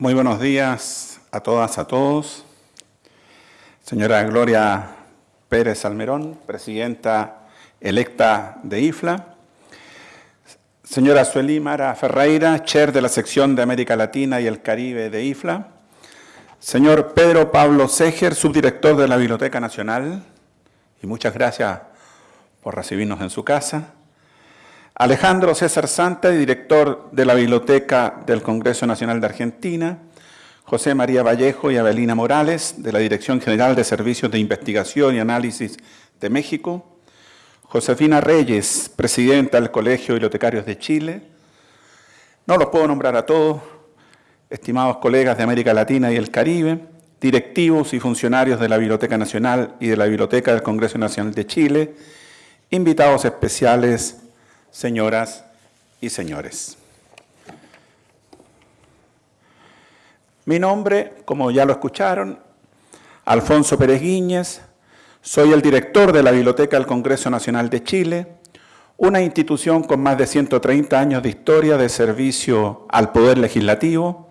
Muy buenos días a todas, a todos. Señora Gloria Pérez Almerón, presidenta electa de IFLA. Señora Sueli Mara Ferreira, chair de la sección de América Latina y el Caribe de IFLA. Señor Pedro Pablo Seger, subdirector de la Biblioteca Nacional. Y muchas gracias por recibirnos en su casa. Alejandro César Santa, director de la Biblioteca del Congreso Nacional de Argentina, José María Vallejo y Abelina Morales, de la Dirección General de Servicios de Investigación y Análisis de México, Josefina Reyes, presidenta del Colegio de Bibliotecarios de Chile. No los puedo nombrar a todos, estimados colegas de América Latina y el Caribe, directivos y funcionarios de la Biblioteca Nacional y de la Biblioteca del Congreso Nacional de Chile, invitados especiales, señoras y señores. Mi nombre, como ya lo escucharon, Alfonso Pérez Guíñez, soy el director de la Biblioteca del Congreso Nacional de Chile, una institución con más de 130 años de historia de servicio al Poder Legislativo,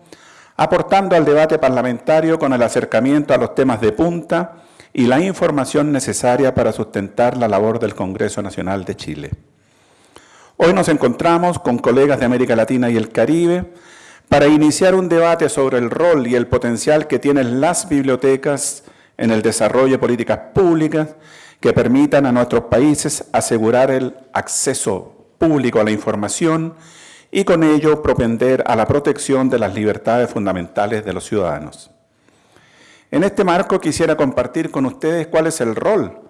aportando al debate parlamentario con el acercamiento a los temas de punta y la información necesaria para sustentar la labor del Congreso Nacional de Chile. Hoy nos encontramos con colegas de América Latina y el Caribe para iniciar un debate sobre el rol y el potencial que tienen las bibliotecas en el desarrollo de políticas públicas que permitan a nuestros países asegurar el acceso público a la información y con ello propender a la protección de las libertades fundamentales de los ciudadanos. En este marco quisiera compartir con ustedes cuál es el rol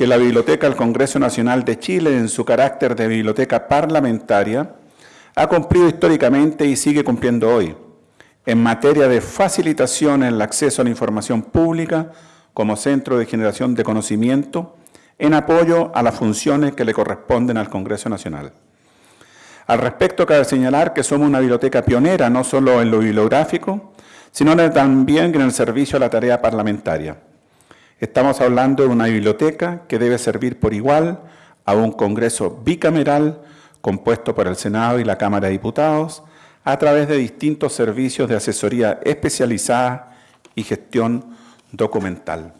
que la Biblioteca del Congreso Nacional de Chile, en su carácter de biblioteca parlamentaria, ha cumplido históricamente y sigue cumpliendo hoy en materia de facilitación en el acceso a la información pública como centro de generación de conocimiento en apoyo a las funciones que le corresponden al Congreso Nacional. Al respecto, cabe señalar que somos una biblioteca pionera, no solo en lo bibliográfico, sino también en el servicio a la tarea parlamentaria. Estamos hablando de una biblioteca que debe servir por igual a un Congreso bicameral compuesto por el Senado y la Cámara de Diputados, a través de distintos servicios de asesoría especializada y gestión documental.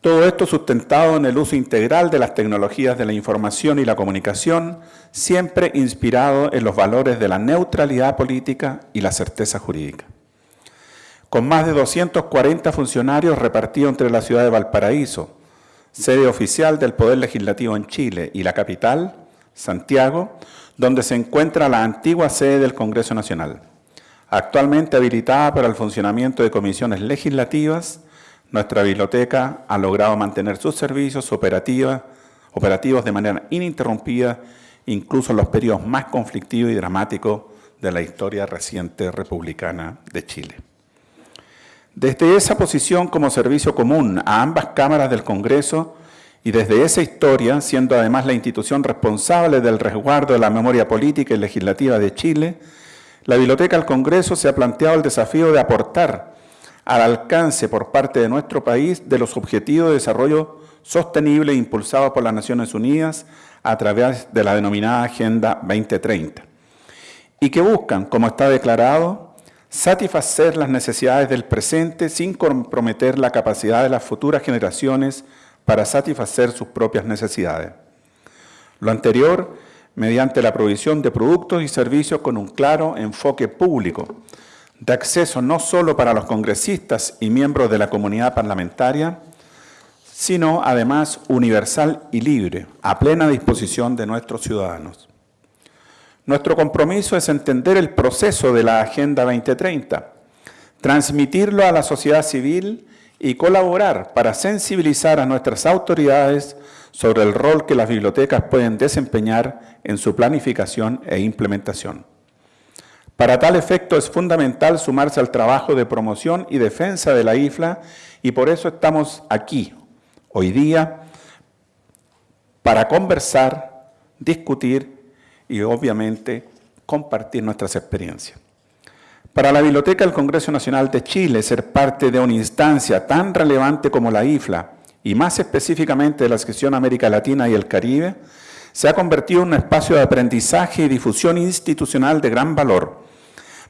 Todo esto sustentado en el uso integral de las tecnologías de la información y la comunicación, siempre inspirado en los valores de la neutralidad política y la certeza jurídica con más de 240 funcionarios repartidos entre la ciudad de Valparaíso, sede oficial del Poder Legislativo en Chile, y la capital, Santiago, donde se encuentra la antigua sede del Congreso Nacional. Actualmente habilitada para el funcionamiento de comisiones legislativas, nuestra biblioteca ha logrado mantener sus servicios operativos de manera ininterrumpida, incluso en los periodos más conflictivos y dramáticos de la historia reciente republicana de Chile. Desde esa posición como servicio común a ambas cámaras del Congreso y desde esa historia, siendo además la institución responsable del resguardo de la memoria política y legislativa de Chile, la Biblioteca del Congreso se ha planteado el desafío de aportar al alcance por parte de nuestro país de los objetivos de desarrollo sostenible impulsados por las Naciones Unidas a través de la denominada Agenda 2030 y que buscan, como está declarado, satisfacer las necesidades del presente sin comprometer la capacidad de las futuras generaciones para satisfacer sus propias necesidades. Lo anterior, mediante la provisión de productos y servicios con un claro enfoque público, de acceso no solo para los congresistas y miembros de la comunidad parlamentaria, sino además universal y libre, a plena disposición de nuestros ciudadanos. Nuestro compromiso es entender el proceso de la Agenda 2030, transmitirlo a la sociedad civil y colaborar para sensibilizar a nuestras autoridades sobre el rol que las bibliotecas pueden desempeñar en su planificación e implementación. Para tal efecto es fundamental sumarse al trabajo de promoción y defensa de la IFLA y por eso estamos aquí, hoy día, para conversar, discutir y obviamente compartir nuestras experiencias. Para la Biblioteca del Congreso Nacional de Chile, ser parte de una instancia tan relevante como la IFLA, y más específicamente de la sección América Latina y el Caribe, se ha convertido en un espacio de aprendizaje y difusión institucional de gran valor,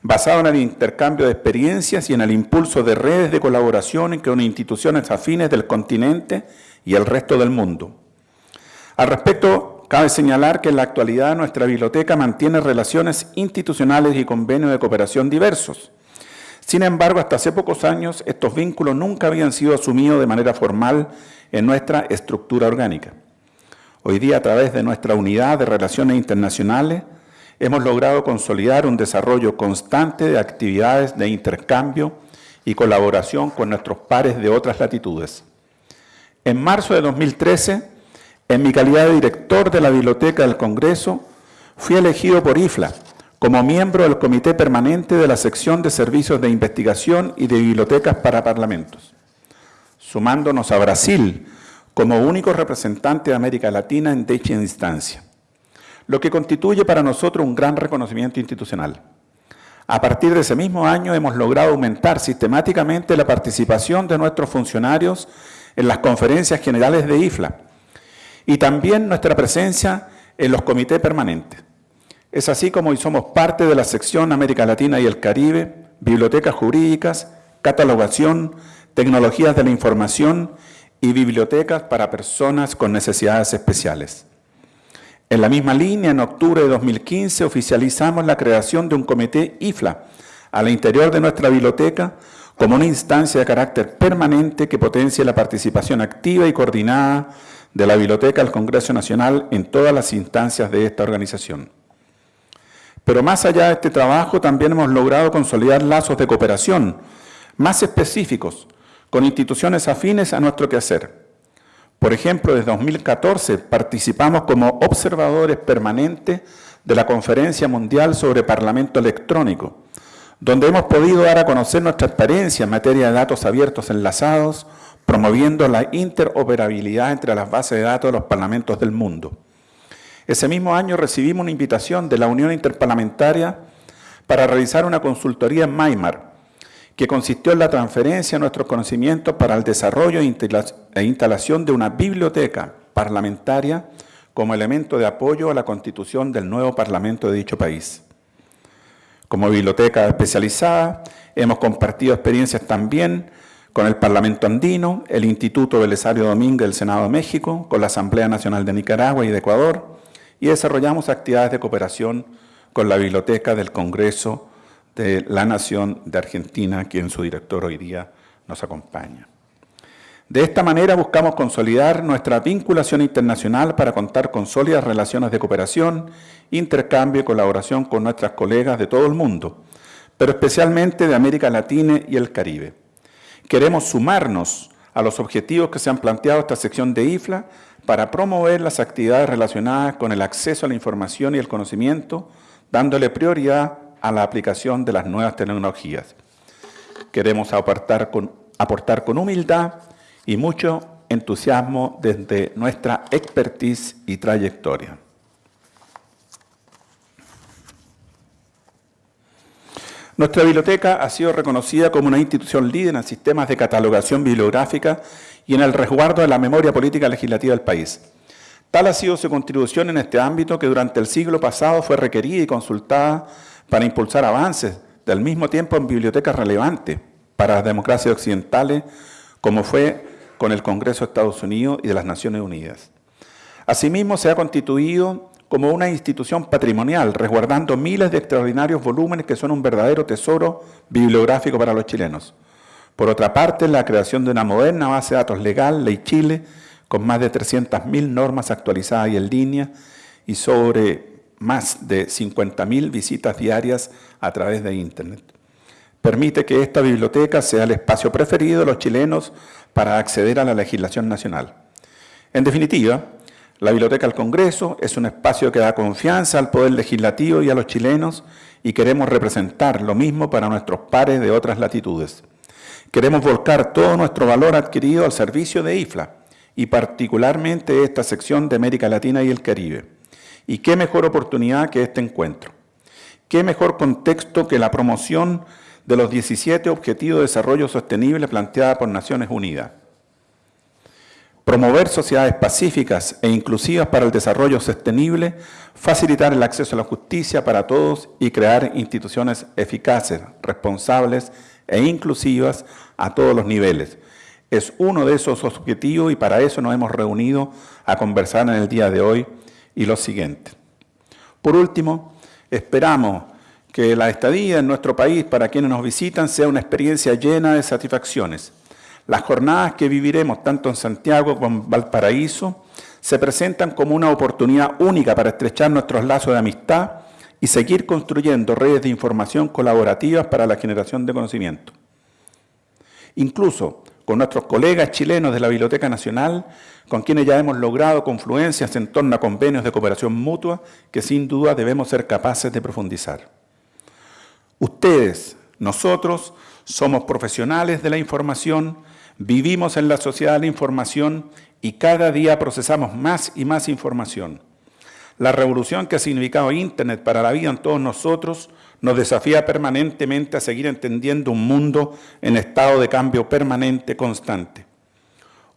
basado en el intercambio de experiencias y en el impulso de redes de colaboración con instituciones afines del continente y el resto del mundo. Al respecto, cabe señalar que en la actualidad nuestra biblioteca mantiene relaciones institucionales y convenios de cooperación diversos. Sin embargo, hasta hace pocos años estos vínculos nunca habían sido asumidos de manera formal en nuestra estructura orgánica. Hoy día, a través de nuestra unidad de relaciones internacionales, hemos logrado consolidar un desarrollo constante de actividades de intercambio y colaboración con nuestros pares de otras latitudes. En marzo de 2013, en mi calidad de director de la Biblioteca del Congreso, fui elegido por IFLA como miembro del Comité Permanente de la Sección de Servicios de Investigación y de Bibliotecas para Parlamentos, sumándonos a Brasil como único representante de América Latina en dicha instancia lo que constituye para nosotros un gran reconocimiento institucional. A partir de ese mismo año hemos logrado aumentar sistemáticamente la participación de nuestros funcionarios en las conferencias generales de IFLA y también nuestra presencia en los comités permanentes. Es así como hoy somos parte de la sección América Latina y el Caribe, bibliotecas jurídicas, catalogación, tecnologías de la información y bibliotecas para personas con necesidades especiales. En la misma línea, en octubre de 2015 oficializamos la creación de un comité IFLA al interior de nuestra biblioteca como una instancia de carácter permanente que potencie la participación activa y coordinada de la Biblioteca del Congreso Nacional en todas las instancias de esta organización. Pero más allá de este trabajo, también hemos logrado consolidar lazos de cooperación más específicos con instituciones afines a nuestro quehacer. Por ejemplo, desde 2014 participamos como observadores permanentes de la Conferencia Mundial sobre Parlamento Electrónico, donde hemos podido dar a conocer nuestra experiencia en materia de datos abiertos enlazados, promoviendo la interoperabilidad entre las bases de datos de los parlamentos del mundo. Ese mismo año recibimos una invitación de la Unión Interparlamentaria para realizar una consultoría en Maimar, que consistió en la transferencia de nuestros conocimientos para el desarrollo e instalación de una biblioteca parlamentaria como elemento de apoyo a la constitución del nuevo Parlamento de dicho país. Como biblioteca especializada, hemos compartido experiencias también con el Parlamento Andino, el Instituto Belisario Domínguez del Senado de México, con la Asamblea Nacional de Nicaragua y de Ecuador, y desarrollamos actividades de cooperación con la Biblioteca del Congreso de la Nación de Argentina, quien su director hoy día nos acompaña. De esta manera buscamos consolidar nuestra vinculación internacional para contar con sólidas relaciones de cooperación, intercambio y colaboración con nuestras colegas de todo el mundo, pero especialmente de América Latina y el Caribe. Queremos sumarnos a los objetivos que se han planteado esta sección de IFLA para promover las actividades relacionadas con el acceso a la información y el conocimiento, dándole prioridad a la aplicación de las nuevas tecnologías. Queremos aportar con, aportar con humildad y mucho entusiasmo desde nuestra expertise y trayectoria. Nuestra biblioteca ha sido reconocida como una institución líder en sistemas de catalogación bibliográfica y en el resguardo de la memoria política legislativa del país. Tal ha sido su contribución en este ámbito que durante el siglo pasado fue requerida y consultada para impulsar avances, del mismo tiempo en bibliotecas relevantes para las democracias occidentales, como fue con el Congreso de Estados Unidos y de las Naciones Unidas. Asimismo, se ha constituido como una institución patrimonial, resguardando miles de extraordinarios volúmenes que son un verdadero tesoro bibliográfico para los chilenos. Por otra parte, la creación de una moderna base de datos legal, Ley Chile, con más de 300.000 normas actualizadas y en línea, y sobre más de 50.000 visitas diarias a través de Internet. Permite que esta biblioteca sea el espacio preferido de los chilenos para acceder a la legislación nacional. En definitiva, la Biblioteca del Congreso es un espacio que da confianza al Poder Legislativo y a los chilenos y queremos representar lo mismo para nuestros pares de otras latitudes. Queremos volcar todo nuestro valor adquirido al servicio de IFLA y particularmente esta sección de América Latina y el Caribe. Y qué mejor oportunidad que este encuentro. Qué mejor contexto que la promoción de los 17 Objetivos de Desarrollo Sostenible planteada por Naciones Unidas. Promover sociedades pacíficas e inclusivas para el desarrollo sostenible, facilitar el acceso a la justicia para todos y crear instituciones eficaces, responsables e inclusivas a todos los niveles. Es uno de esos objetivos y para eso nos hemos reunido a conversar en el día de hoy y lo siguiente. Por último, esperamos que la estadía en nuestro país para quienes nos visitan sea una experiencia llena de satisfacciones, las jornadas que viviremos tanto en Santiago como en Valparaíso se presentan como una oportunidad única para estrechar nuestros lazos de amistad y seguir construyendo redes de información colaborativas para la generación de conocimiento. Incluso con nuestros colegas chilenos de la Biblioteca Nacional, con quienes ya hemos logrado confluencias en torno a convenios de cooperación mutua que sin duda debemos ser capaces de profundizar. Ustedes, nosotros, somos profesionales de la información, Vivimos en la sociedad de la información y cada día procesamos más y más información. La revolución que ha significado Internet para la vida en todos nosotros nos desafía permanentemente a seguir entendiendo un mundo en estado de cambio permanente constante.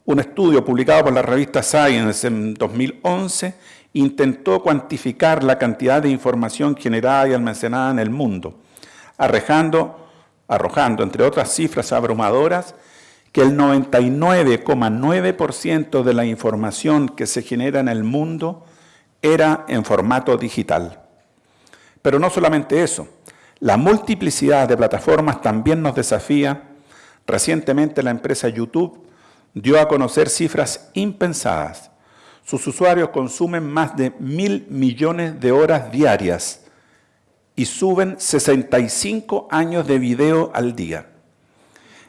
Un estudio publicado por la revista Science en 2011 intentó cuantificar la cantidad de información generada y almacenada en el mundo, arrojando, arrojando entre otras cifras abrumadoras, que el 99,9% de la información que se genera en el mundo era en formato digital. Pero no solamente eso, la multiplicidad de plataformas también nos desafía. Recientemente la empresa YouTube dio a conocer cifras impensadas. Sus usuarios consumen más de mil millones de horas diarias y suben 65 años de video al día.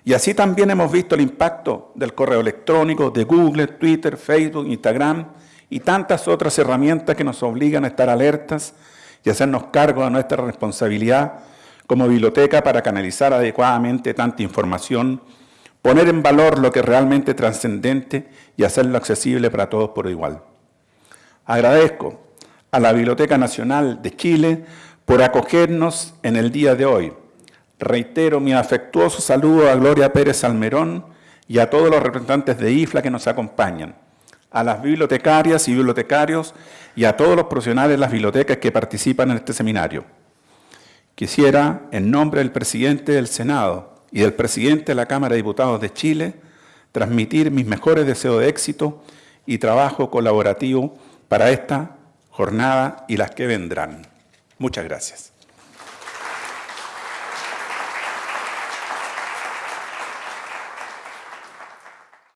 Y así también hemos visto el impacto del correo electrónico, de Google, Twitter, Facebook, Instagram y tantas otras herramientas que nos obligan a estar alertas y hacernos cargo de nuestra responsabilidad como biblioteca para canalizar adecuadamente tanta información, poner en valor lo que es realmente trascendente y hacerlo accesible para todos por igual. Agradezco a la Biblioteca Nacional de Chile por acogernos en el día de hoy Reitero mi afectuoso saludo a Gloria Pérez Almerón y a todos los representantes de IFLA que nos acompañan, a las bibliotecarias y bibliotecarios y a todos los profesionales de las bibliotecas que participan en este seminario. Quisiera, en nombre del presidente del Senado y del presidente de la Cámara de Diputados de Chile, transmitir mis mejores deseos de éxito y trabajo colaborativo para esta jornada y las que vendrán. Muchas gracias.